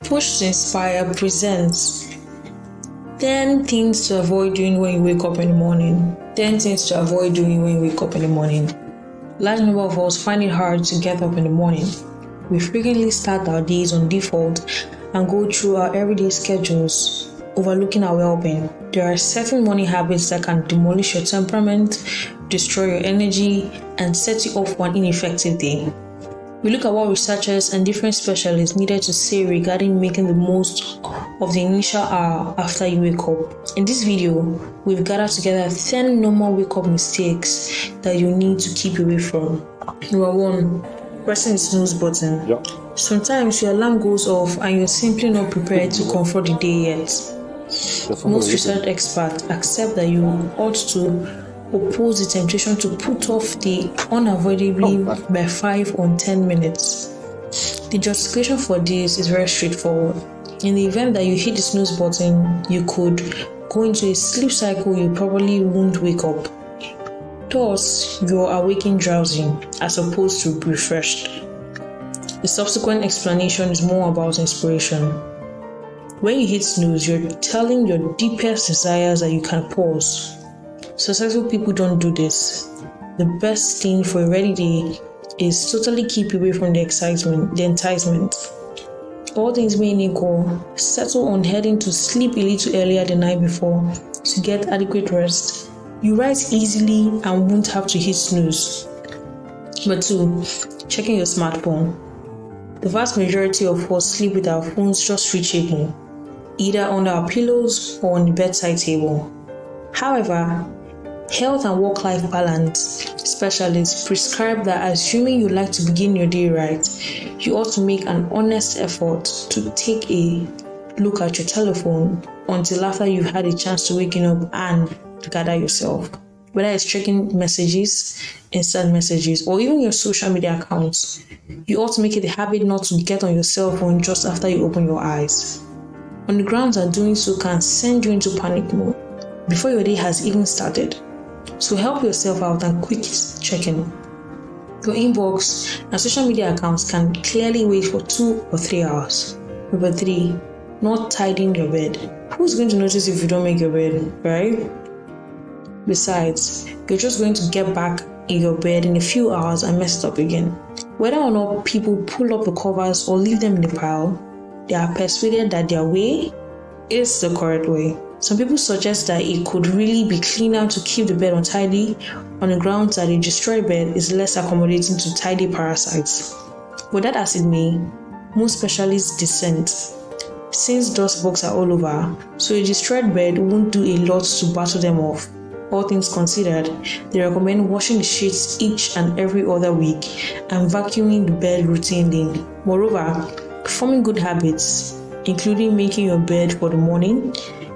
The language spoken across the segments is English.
Push to Inspire presents 10 things to avoid doing when you wake up in the morning. 10 things to avoid doing when you wake up in the morning. Large number of us find it hard to get up in the morning. We frequently start our days on default and go through our everyday schedules, overlooking our well being. There are certain morning habits that can demolish your temperament, destroy your energy, and set you off an ineffective day. We look at what researchers and different specialists needed to say regarding making the most of the initial hour after you wake up. In this video, we've gathered together 10 normal wake up mistakes that you need to keep away from. Number one, pressing the snooze button. Yeah. Sometimes your alarm goes off and you're simply not prepared to confront the day yet. Most research experts accept that you ought to oppose the temptation to put off the unavoidably oh, by 5 or 10 minutes. The justification for this is very straightforward. In the event that you hit the snooze button, you could go into a sleep cycle you probably won't wake up. Thus, you're awaking drowsy as opposed to refreshed. The subsequent explanation is more about inspiration. When you hit snooze, you're telling your deepest desires that you can pause Successful people don't do this. The best thing for a ready day is totally keep away from the excitement, the enticement. All things being equal, settle on heading to sleep a little earlier the night before to get adequate rest. You rise easily and won't have to hit snooze. But two, checking your smartphone. The vast majority of us sleep with our phones just reachable, either under our pillows or on the bedside table. However, Health and work life balance specialists prescribe that assuming you like to begin your day right, you ought to make an honest effort to take a look at your telephone until after you've had a chance to waking up and gather yourself. Whether it's checking messages, instant messages, or even your social media accounts, you ought to make it a habit not to get on your cell phone just after you open your eyes. On the grounds that doing so can send you into panic mode before your day has even started. So help yourself out and quit checking. Your inbox and social media accounts can clearly wait for two or three hours. Number three, not tidying your bed. Who's going to notice if you don't make your bed, right? Besides, you're just going to get back in your bed in a few hours and mess it up again. Whether or not people pull up the covers or leave them in the pile, they are persuaded that their way is the correct way. Some people suggest that it could really be cleaner to keep the bed untidy on the grounds that a destroyed bed is less accommodating to tidy parasites. But that as it may, most specialists dissent since dust bugs are all over, so a destroyed bed won't do a lot to battle them off. All things considered, they recommend washing the sheets each and every other week and vacuuming the bed routinely. Moreover, forming good habits, including making your bed for the morning,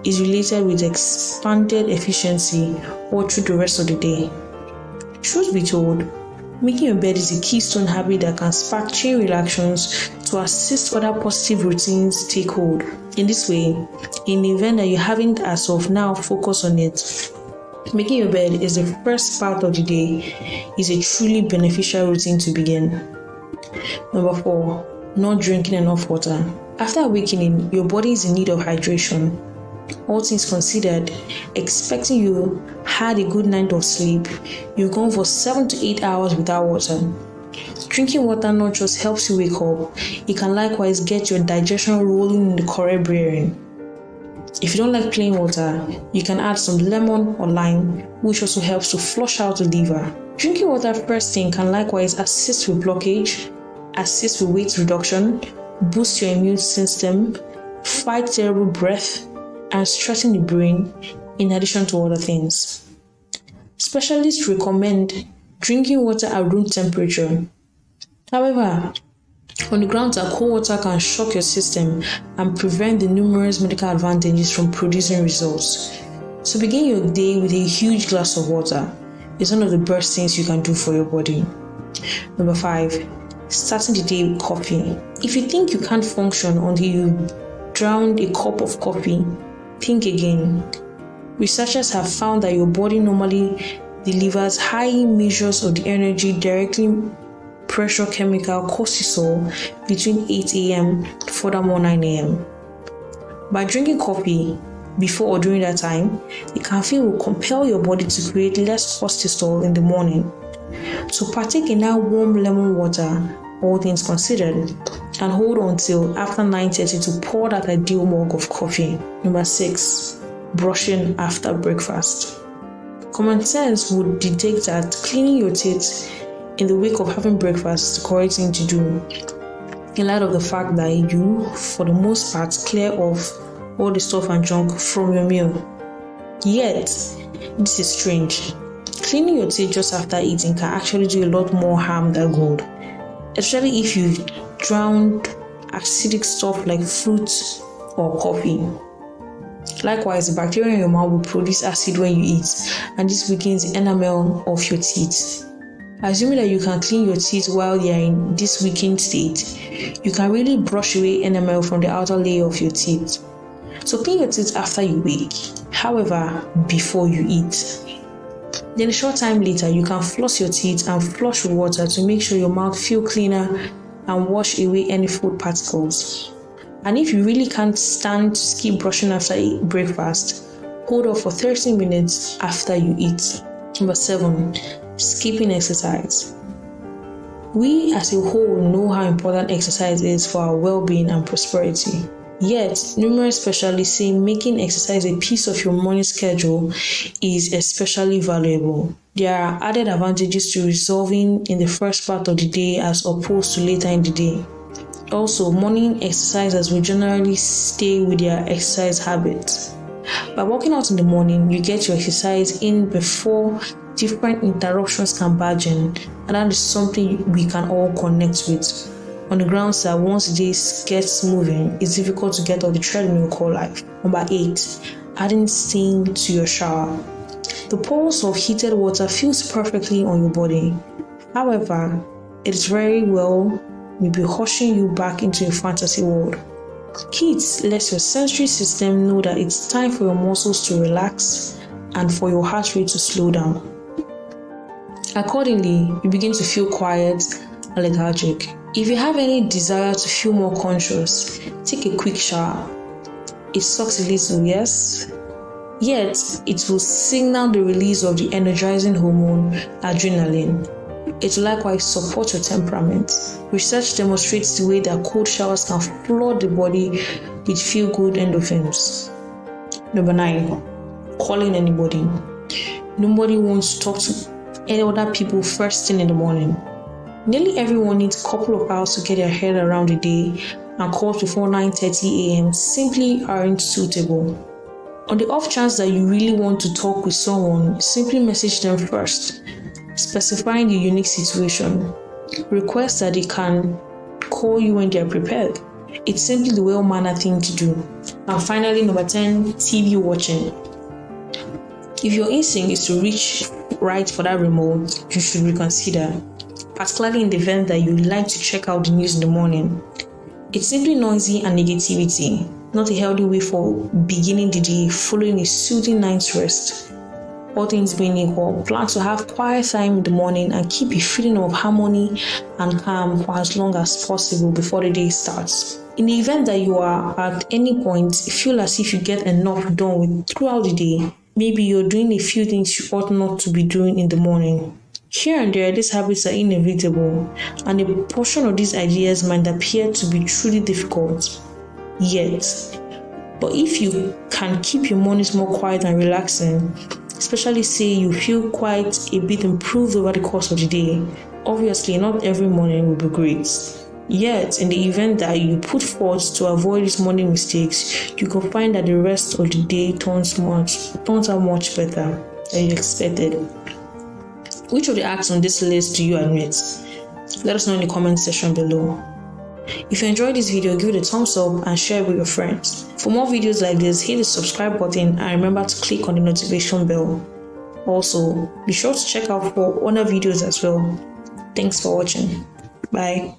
is related with expanded efficiency all through the rest of the day. Truth be told, making your bed is a keystone habit that can spark chain reactions to assist other positive routines take hold. In this way, in the event that you haven't as of now focused on it, making your bed is the first part of the day is a truly beneficial routine to begin. Number four, not drinking enough water. After awakening, your body is in need of hydration all things considered, expecting you had a good night of sleep, you've gone for 7 to 8 hours without water. Drinking water not just helps you wake up, it can likewise get your digestion rolling in the correct bearing. If you don't like plain water, you can add some lemon or lime, which also helps to flush out the liver. Drinking water first thing can likewise assist with blockage, assist with weight reduction, boost your immune system, fight terrible breath, and stressing the brain in addition to other things. Specialists recommend drinking water at room temperature. However, on the grounds that cold water can shock your system and prevent the numerous medical advantages from producing results. So begin your day with a huge glass of water. It's one of the best things you can do for your body. Number five, starting the day with coffee. If you think you can't function until you drown a cup of coffee, Think again. Researchers have found that your body normally delivers high measures of the energy directly pressure chemical cortisol between 8 a.m. to furthermore 9 a.m. By drinking coffee before or during that time, the caffeine will compel your body to create less cortisol in the morning. So partake in that warm lemon water, all things considered, and hold until after 9:30 to pour that ideal mug of coffee. Number six, brushing after breakfast. Common sense would dictate that cleaning your teeth in the wake of having breakfast is the correct thing to do. In light of the fact that you, for the most part, clear off all the stuff and junk from your meal. Yet, this is strange. Cleaning your teeth just after eating can actually do a lot more harm than good, especially if you've drowned acidic stuff like fruit or coffee. Likewise, the bacteria in your mouth will produce acid when you eat, and this weakens the enamel of your teeth. Assuming that you can clean your teeth while they are in this weakened state, you can really brush away enamel from the outer layer of your teeth. So clean your teeth after you wake, however, before you eat. Then a short time later, you can floss your teeth and flush with water to make sure your mouth feel cleaner and wash away any food particles. And if you really can't stand to skip brushing after breakfast, hold off for 30 minutes after you eat. Number seven, skipping exercise. We as a whole know how important exercise is for our well being and prosperity. Yet, numerous specialists say making exercise a piece of your morning schedule is especially valuable. There are added advantages to resolving in the first part of the day as opposed to later in the day. Also, morning exercisers will generally stay with their exercise habits. By working out in the morning, you get your exercise in before different interruptions can barge in, and that is something we can all connect with. On the grounds that once this gets moving, it's difficult to get off the treadmill called life. Number eight, adding steam to your shower. The pulse of heated water feels perfectly on your body. However, it is very well may be hushing you back into your fantasy world. Heat lets your sensory system know that it's time for your muscles to relax and for your heart rate to slow down. Accordingly, you begin to feel quiet and lethargic. If you have any desire to feel more conscious, take a quick shower. It sucks a little, yes? Yet, it will signal the release of the energizing hormone adrenaline. It will likewise support your temperament. Research demonstrates the way that cold showers can flood the body with feel good endorphins. Number nine, calling anybody. Nobody wants to talk to any other people first thing in the morning. Nearly everyone needs a couple of hours to get their head around the day, and calls before 9:30 a.m. simply aren't suitable. On the off chance that you really want to talk with someone, simply message them first, specifying the unique situation. Request that they can call you when they are prepared. It's simply the well mannered thing to do. And finally, number 10, TV watching. If your instinct is to reach right for that remote, you should reconsider particularly in the event that you like to check out the news in the morning. It's simply noisy and negativity, not a healthy way for beginning the day following a soothing night's rest. All things being equal, plan to have quiet time in the morning and keep a feeling of harmony and calm for as long as possible before the day starts. In the event that you are at any point feel as if you get enough done with throughout the day, maybe you're doing a few things you ought not to be doing in the morning. Here and there, these habits are inevitable, and a portion of these ideas might appear to be truly difficult. Yet, but if you can keep your mornings more quiet and relaxing, especially say you feel quite a bit improved over the course of the day, obviously not every morning will be great. Yet, in the event that you put forth to avoid these morning mistakes, you can find that the rest of the day turns much turns out much better than you expected. Which of the acts on this list do you admit? Let us know in the comment section below. If you enjoyed this video, give it a thumbs up and share it with your friends. For more videos like this, hit the subscribe button and remember to click on the notification bell. Also, be sure to check out for other videos as well. Thanks for watching. Bye.